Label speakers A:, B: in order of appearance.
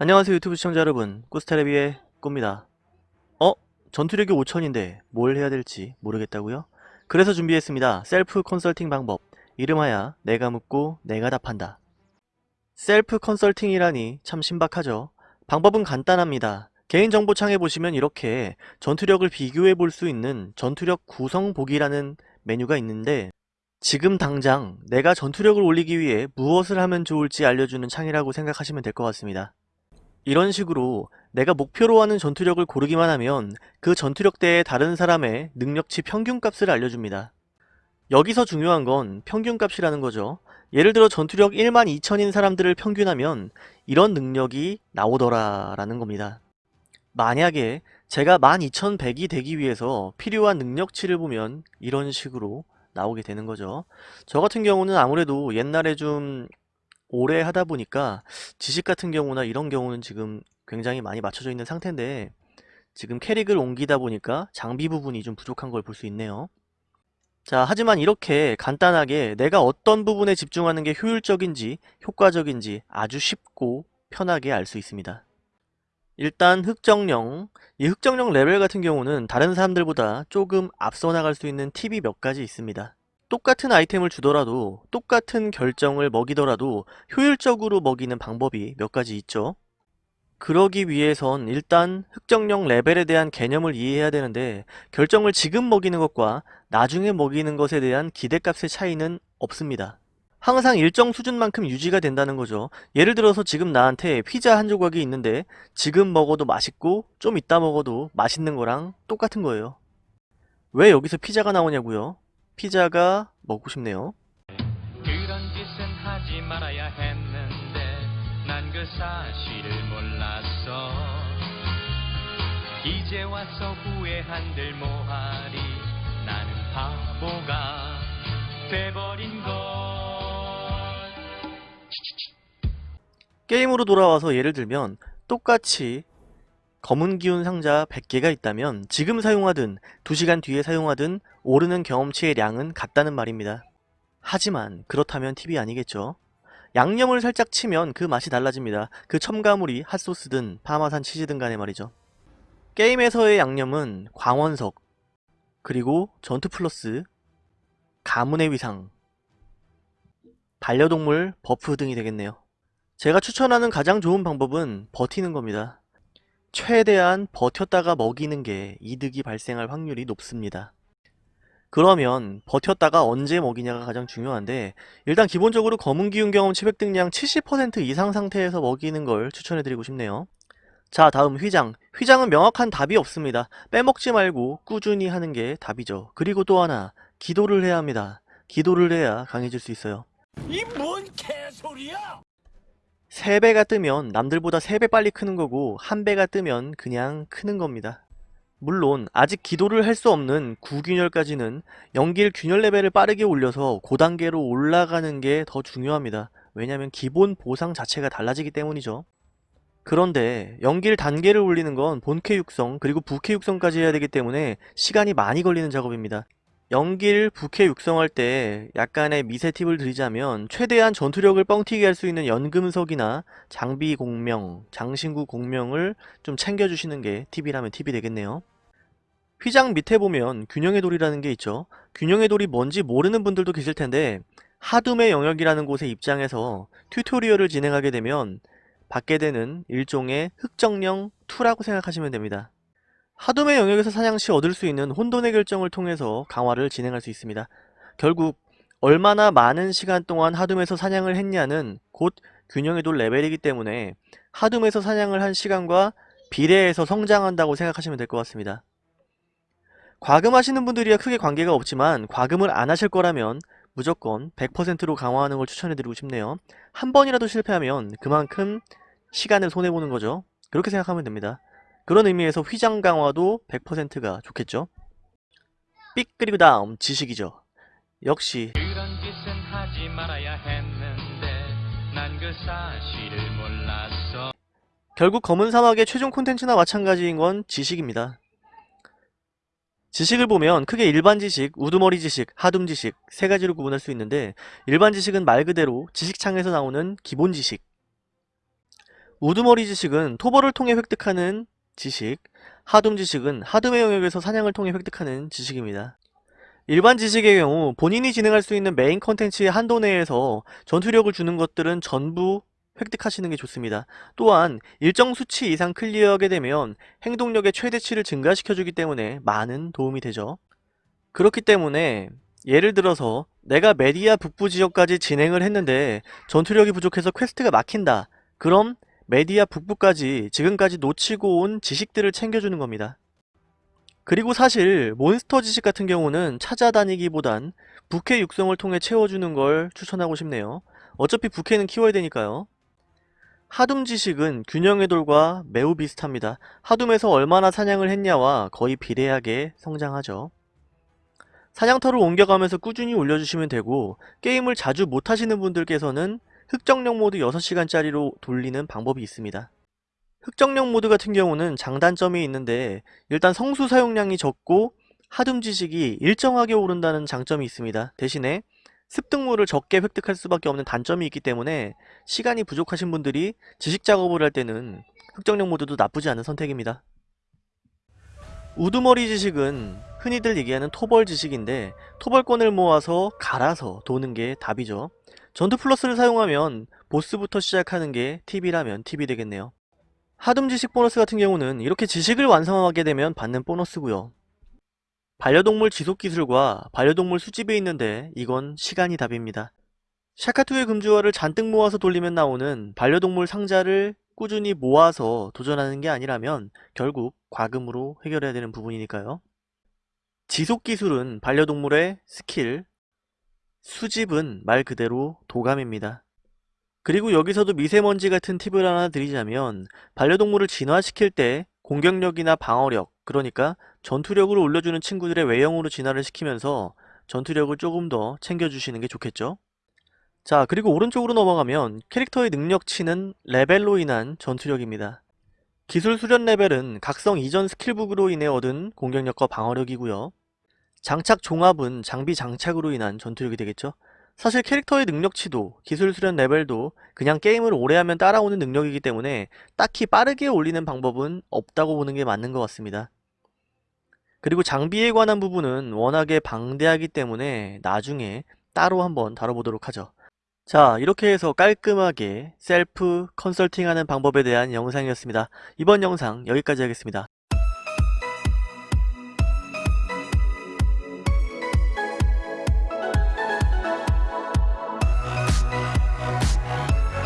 A: 안녕하세요 유튜브 시청자 여러분. 꾸스테레비의 꾸입니다. 어? 전투력이 5000인데 뭘 해야 될지 모르겠다고요? 그래서 준비했습니다. 셀프 컨설팅 방법. 이름하여 내가 묻고 내가 답한다. 셀프 컨설팅이라니 참 신박하죠? 방법은 간단합니다. 개인정보창에 보시면 이렇게 전투력을 비교해 볼 수 있는 전투력 구성 보기라는 메뉴가 있는데 지금 당장 내가 전투력을 올리기 위해 무엇을 하면 좋을지 알려주는 창이라고 생각하시면 될 것 같습니다 이런 식으로 내가 목표로 하는 전투력을 고르기만 하면 그 전투력대의 다른 사람의 능력치 평균값을 알려줍니다. 여기서 중요한 건 평균값이라는 거죠. 예를 들어 전투력 1만 2천인 사람들을 평균하면 이런 능력이 나오더라 라는 겁니다. 만약에 제가 12,100이 되기 위해서 필요한 능력치를 보면 이런 식으로 나오게 되는 거죠. 저 같은 경우는 아무래도 옛날에 좀 오래 하다 보니까 지식 같은 경우나 이런 경우는 지금 굉장히 많이 맞춰져 있는 상태인데 지금 캐릭을 옮기다 보니까 장비 부분이 좀 부족한 걸 볼 수 있네요. 자, 하지만 이렇게 간단하게 내가 어떤 부분에 집중하는 게 효율적인지 효과적인지 아주 쉽고 편하게 알 수 있습니다. 일단 흑정령, 이 흑정령 레벨 같은 경우는 다른 사람들보다 조금 앞서 나갈 수 있는 팁이 몇 가지 있습니다. 똑같은 아이템을 주더라도 똑같은 결정을 먹이더라도 효율적으로 먹이는 방법이 몇 가지 있죠. 그러기 위해선 일단 흑정령 레벨에 대한 개념을 이해해야 되는데 결정을 지금 먹이는 것과 나중에 먹이는 것에 대한 기대값의 차이는 없습니다. 항상 일정 수준만큼 유지가 된다는 거죠. 예를 들어서 지금 나한테 피자 한 조각이 있는데 지금 먹어도 맛있고 좀 이따 먹어도 맛있는 거랑 똑같은 거예요. 왜 여기서 피자가 나오냐고요? 피자가 먹고 싶네요.
B: 그런 짓은 하지 말아야 했는데 난 그 사실을 몰랐어. 이제 와서 후회한들 뭐하리. 나는 바보가 돼버린 걸.
A: 게임으로 돌아와서 예를 들면 똑같이 검은 기운 상자 100개가 있다면 지금 사용하든 2시간 뒤에 사용하든 오르는 경험치의 양은 같다는 말입니다. 하지만 그렇다면 팁이 아니겠죠. 양념을 살짝 치면 그 맛이 달라집니다. 그 첨가물이 핫소스든 파마산 치즈든 간에 말이죠. 게임에서의 양념은 광원석, 그리고 전투 플러스, 가문의 위상, 반려동물 buff 등이 되겠네요. 제가 추천하는 가장 좋은 방법은 버티는 겁니다. 최대한 버텼다가 먹이는 게 이득이 발생할 확률이 높습니다. 그러면 버텼다가 언제 먹이냐가 가장 중요한데 일단 기본적으로 검은 기운 경험 치백 등량 70% 이상 상태에서 먹이는 걸 추천해드리고 싶네요. 자 다음 휘장 휘장은 명확한 답이 없습니다. 빼먹지 말고 꾸준히 하는 게 답이죠. 그리고 또 하나 기도를 해야 합니다. 기도를 해야 강해질 수 있어요.
C: 이 뭔 개소리야!
A: 3배가 뜨면 남들보다 3배 빨리 크는 거고 1배가 뜨면 그냥 크는 겁니다. 물론 아직 기도를 할 수 없는 구균열까지는 연길 균열 레벨을 빠르게 올려서 고단계로 올라가는 게 더 중요합니다. 왜냐면 기본 보상 자체가 달라지기 때문이죠. 그런데 연길 단계를 올리는 건 본캐 육성 그리고 부캐 육성까지 해야 되기 때문에 시간이 많이 걸리는 작업입니다. 연길 부캐 육성할 때 약간의 미세 팁을 드리자면 최대한 전투력을 뻥튀기 할 수 있는 연금석이나 장비 공명, 장신구 공명을 좀 챙겨주시는 게 팁이라면 팁이 되겠네요. 휘장 밑에 보면 균형의 돌이라는 게 있죠. 균형의 돌이 뭔지 모르는 분들도 계실 텐데 하둠의 영역이라는 곳에 입장해서 튜토리얼을 진행하게 되면 받게 되는 일종의 흑정령 2라고 생각하시면 됩니다. 하둠의 영역에서 사냥 시 얻을 수 있는 혼돈의 결정을 통해서 강화를 진행할 수 있습니다. 결국 얼마나 많은 시간 동안 하둠에서 사냥을 했냐는 곧 균형의 돌 레벨이기 때문에 하둠에서 사냥을 한 시간과 비례해서 성장한다고 생각하시면 될 것 같습니다. 과금하시는 분들이야 크게 관계가 없지만 과금을 안 하실 거라면 무조건 100%로 강화하는 걸 추천해드리고 싶네요. 한 번이라도 실패하면 그만큼 시간을 손해보는 거죠. 그렇게 생각하면 됩니다. 그런 의미에서 휘장 강화도 100%가 좋겠죠. 삑 그리고 다음 지식이죠. 역시
B: 그
A: 결국 검은 사막의 최종 콘텐츠나 마찬가지인 건 지식입니다. 지식을 보면 크게 일반 지식, 우두머리 지식, 하둠 지식 세 가지로 구분할 수 있는데 일반 지식은 말 그대로 지식창에서 나오는 기본 지식 우두머리 지식은 토벌을 통해 획득하는 지식, 하둠 지식은 하둠의 영역에서 사냥을 통해 획득하는 지식입니다. 일반 지식의 경우 본인이 진행할 수 있는 메인 컨텐츠의 한도 내에서 전투력을 주는 것들은 전부 획득하시는 게 좋습니다. 또한 일정 수치 이상 clear하게 되면 행동력의 최대치를 증가시켜주기 때문에 많은 도움이 되죠. 그렇기 때문에 예를 들어서 내가 메디아 북부 지역까지 진행을 했는데 전투력이 부족해서 quest가 막힌다. 그럼 메디아 북부까지 지금까지 놓치고 온 지식들을 챙겨주는 겁니다. 그리고 사실 몬스터 지식 같은 경우는 찾아다니기보단 부캐 육성을 통해 채워주는 걸 추천하고 싶네요. 어차피 부캐는 키워야 되니까요. 하둠 지식은 균형의 돌과 매우 비슷합니다. 하둠에서 얼마나 사냥을 했냐와 거의 비례하게 성장하죠. 사냥터를 옮겨가면서 꾸준히 올려주시면 되고 게임을 자주 못하시는 분들께서는 흑정령 모드 6시간짜리로 돌리는 방법이 있습니다. 흑정령 모드 같은 경우는 장단점이 있는데 일단 성수 사용량이 적고 하둠 지식이 일정하게 오른다는 장점이 있습니다. 대신에 습득물을 적게 획득할 수밖에 없는 단점이 있기 때문에 시간이 부족하신 분들이 지식 작업을 할 때는 흑정령 모드도 나쁘지 않은 선택입니다. 우두머리 지식은 흔히들 얘기하는 토벌 지식인데 토벌권을 모아서 갈아서 도는 게 답이죠. 전투 플러스를 사용하면 보스부터 시작하는 게 팁이라면 팁이 되겠네요. 하둠 지식 보너스 같은 경우는 이렇게 지식을 완성하게 되면 받는 보너스고요. 반려동물 지속 기술과 반려동물 수집에 있는데 이건 시간이 답입니다. 샤카투의 금주화를 잔뜩 모아서 돌리면 나오는 반려동물 상자를 꾸준히 모아서 도전하는 게 아니라면 결국 과금으로 해결해야 되는 부분이니까요. 지속 기술은 반려동물의 스킬, 수집은 말 그대로 도감입니다. 그리고 여기서도 미세먼지 같은 팁을 하나 드리자면 반려동물을 진화시킬 때 공격력이나 방어력, 그러니까 전투력을 올려주는 친구들의 외형으로 진화를 시키면서 전투력을 조금 더 챙겨주시는 게 좋겠죠? 자, 그리고 오른쪽으로 넘어가면 캐릭터의 능력치는 레벨로 인한 전투력입니다. 기술 수련 레벨은 각성 이전 skill book으로 인해 얻은 공격력과 방어력이고요. 장착 종합은 장비 장착으로 인한 전투력이 되겠죠. 사실 캐릭터의 능력치도 기술 수련 레벨도 그냥 게임을 오래하면 따라오는 능력이기 때문에 딱히 빠르게 올리는 방법은 없다고 보는 게 맞는 것 같습니다. 그리고 장비에 관한 부분은 워낙에 방대하기 때문에 나중에 따로 한번 다뤄보도록 하죠. 자 이렇게 해서 깔끔하게 셀프 컨설팅하는 방법에 대한 영상이었습니다. 이번 영상 여기까지 하겠습니다.